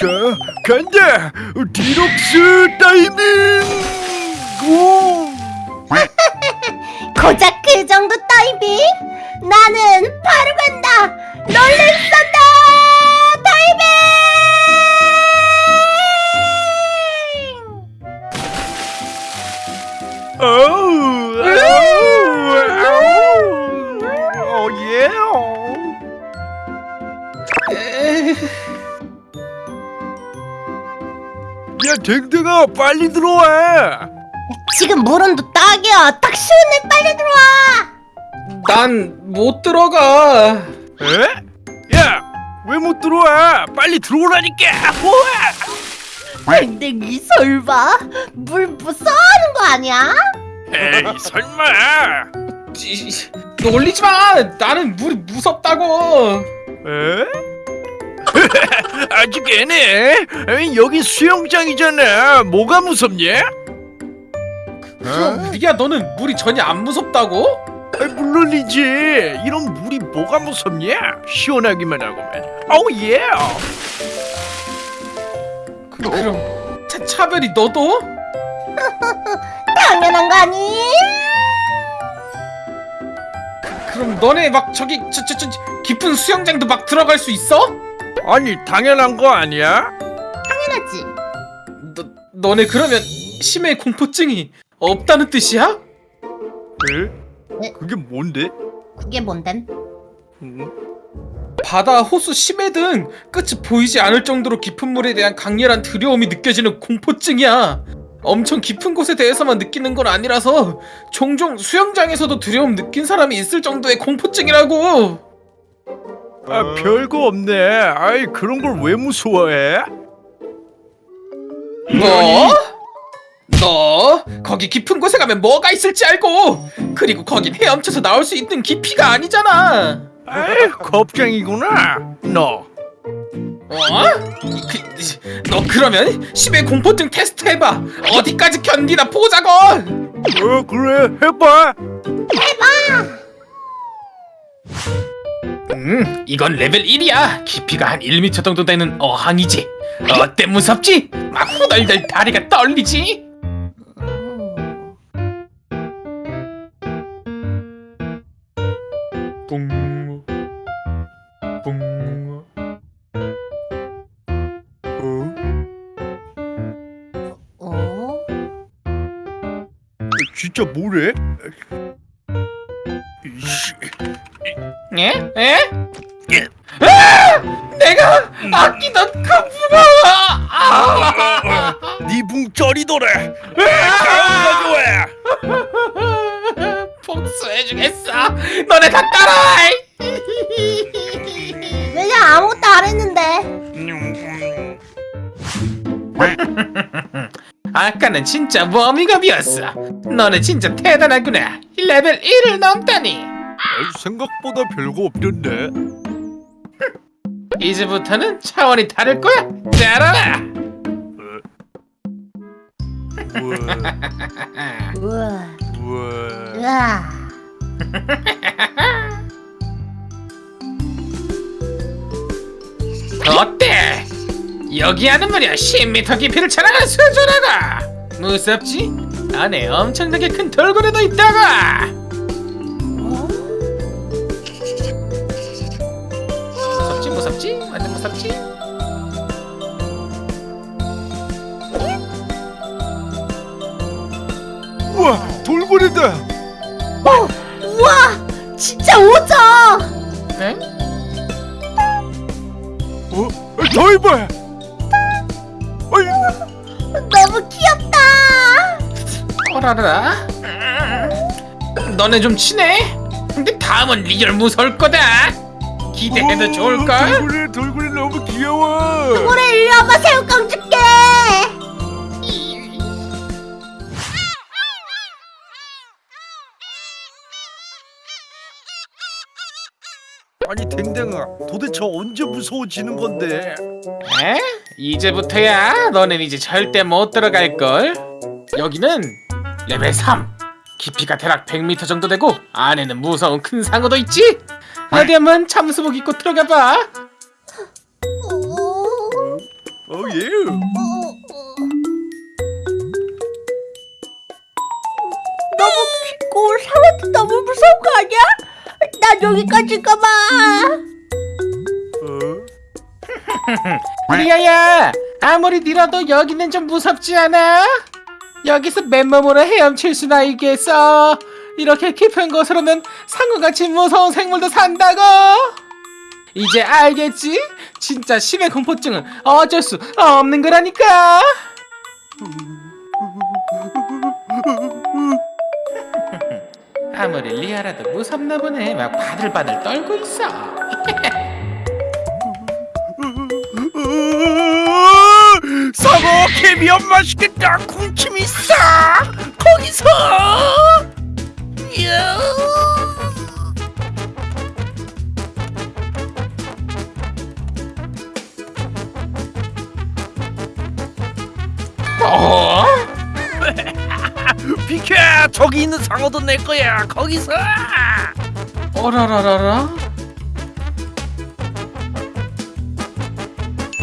자, 간다! 디럭스 타이밍! 오! 고작 그 정도 타이밍? 나는 바로 간다! 야, 댕댕아, 빨리 들어와! 지금 물온도 딱이야! 딱 시원해! 빨리 들어와! 난 못 들어가. 에? 야, 왜 못 들어와? 빨리 들어오라니까! 댕댕이 설마 물 무서워하는 거 아니야? 에이, 설마! 지- 놀리지 마. 나는 물이 무섭다고. 에? 아직 애네. 에이, 여기 수영장이잖아. 뭐가 무섭냐? 그럼 리야 너는 물이 전혀 안 무섭다고? 아, 물론이지. 이런 물이 뭐가 무섭냐? 시원하기만 하고만. 어우 예. 그, 그럼 차, 차별이 너도? 당연한 거 아니? 그럼 너네 막 저기 저, 저, 저 깊은 수영장도 막 들어갈 수 있어? 아니 당연한 거 아니야? 당연하지 너, 너네 그러면 심해 공포증이 없다는 뜻이야? 에? 네. 그게 뭔데? 그게 뭔데? 음? 바다, 호수, 심해 등 끝이 보이지 않을 정도로 깊은 물에 대한 강렬한 두려움이 느껴지는 공포증이야. 엄청 깊은 곳에 대해서만 느끼는 건 아니라서 종종 수영장에서도 두려움 느낀 사람이 있을 정도의 공포증이라고. 아 별거 없네. 아이 그런 걸 왜 무서워해? 뭐? 너 거기 깊은 곳에 가면 뭐가 있을지 알고 그리고 거긴 헤엄쳐서 나올 수 있는 깊이가 아니잖아. 아이 겁쟁이구나. 너. 어? 그, 너 그러면 심해 공포증 테스트 해봐. 어디까지 견디나 보자고. 어 그래 해봐. 음, 이건 레벨 1이야. 깊이가 한 1m 정도 되는 어항이지. 어때 무섭지? 막 후덜덜 다리가 떨리지? 뿡, 뿡. 어? 어? 진짜 뭐래? 이씨. 예? 예? 아! 내가 아끼던 그 문어! 아! 니붕 쩌리더래. 가져와. 복수해주겠어. 너네 다 따라와. 내가 아무것도 안 했는데 아까는 진짜 워밍업이었어. 너네 진짜 대단하구나. 레벨 1을 넘다니. 생각보다 별거 없던데. 이제부터는 차원이 다를 거야. 잘 알아. 우와, 우와 우와. 어때? 여기 하는 말이야 10m 깊이를 자랑하는 수조라가 무섭지? 안에 엄청나게 큰 돌고래도 있다가 완전 무섭지? 우와, 돌고래다. 어, 우와 진짜 오죠 응? 어? 어, 더 해봐. 어이, 너무 귀엽다 어라라 너네 좀 친해? 근데 다음은 real 무서울 거다 기대해도 오, 좋을걸? 돌고래, 돌고래 귀여워. 돌고래 일로 와봐 새우깡 줄게 아니 댕댕아, 도대체 언제 무서워지는 건데? 에? 이제부터야? 너넨 이제 절대 못 들어갈걸. 여기는 레벨 3 깊이가 대략 100m 정도 되고 안에는 무서운 큰 상어도 있지? 어디 한번 참수복 입고 들어가봐 어, 어 예. 너무 깊고 상어도 너무 무서운 거 아니야? 난 여기까지 가봐. 어? 리아야 아무리 밀어도 여기는 좀 무섭지 않아? 여기서 맨몸으로 헤엄칠 수나 있겠어 이렇게 깊은 곳으로는 상어같이 무서운 생물도 산다고 이제 알겠지? 진짜 심해 공포증은 어쩔 수 없는 거라니까. 아무리 리아라도 무섭나 보네. 막 바들바들 떨고 있어. 으, 사고 캐비어 맛있겠다. 군침이 싹 거기서. 이야. 비켜 저기 있는 상어도 내 거야 거기서 어라라라라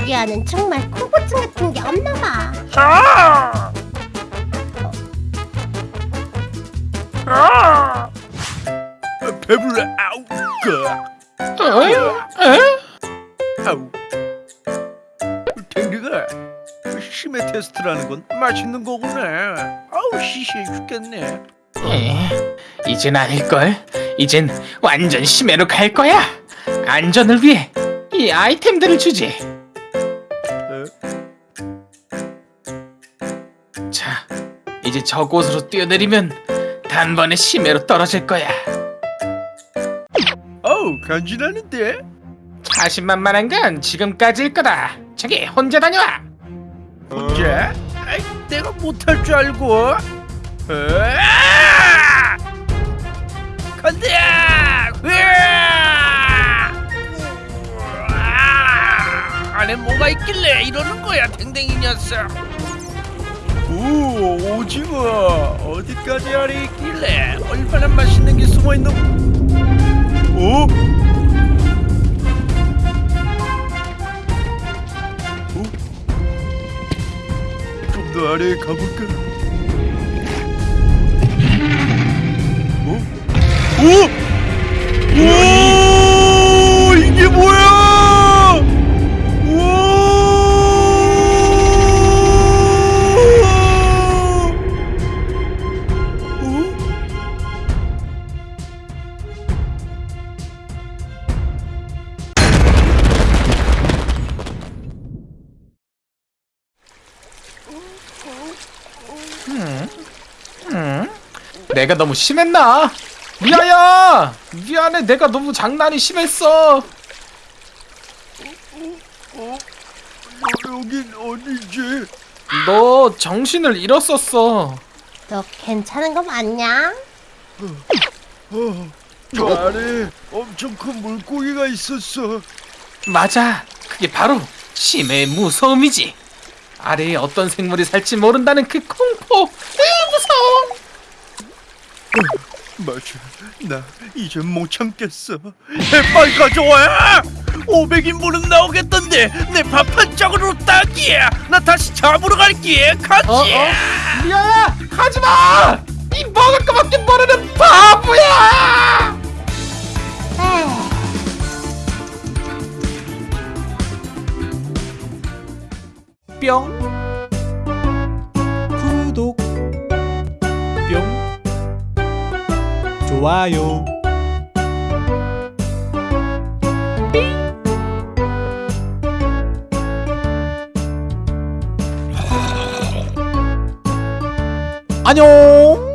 리아는 정말 공포증 같은 게 없나 봐. 아! 아! 배불러 아우 그 어? 에? 아우 심해 테스트라는 건 맛있는 거구나. 아우 시시해 죽겠네. 에, 이젠 아닐걸? 이젠 완전 심해로 갈 거야. 안전을 위해 이 아이템들을 주지. 자 이제 저곳으로 뛰어내리면 단번에 심해로 떨어질 거야. 어우 간지나는데? 자신만만한 건 지금까지일 거다. 저기 혼자 다녀와 혼자? 아이, 내가 못할 줄 알고 으아! 간다 으아! 우와! 안에 뭐가 있길래 이러는 거야 댕댕이 녀석 오 오징어 어디까지 안에 있길래 얼마나 맛있는 게 숨어 있는 어? 좀더 아래에 가볼 내가 너무 심했나? 미아야 미안해 내가 너무 장난이 심했어 어? 여긴 어디지? 너 정신을 잃었었어 너 괜찮은 거 맞냐? 어, 저 아래 엄청 큰 물고기가 있었어. 맞아 그게 바로 심해의 무서움이지 아래에 어떤 생물이 살지 모른다는 그 공포 으, 무서워 맞아, 나 이제 못 참겠어. 빨리 가져와. 500인분은 나오겠던데 내 밥 한 짝으로 딱이야. 나 다시 잡으러 갈게. 같이. 어? 어? 미아야 가지마 이 먹을 거밖에 모르는 바보야 에휴. 뿅 구독 좋아요. 안녕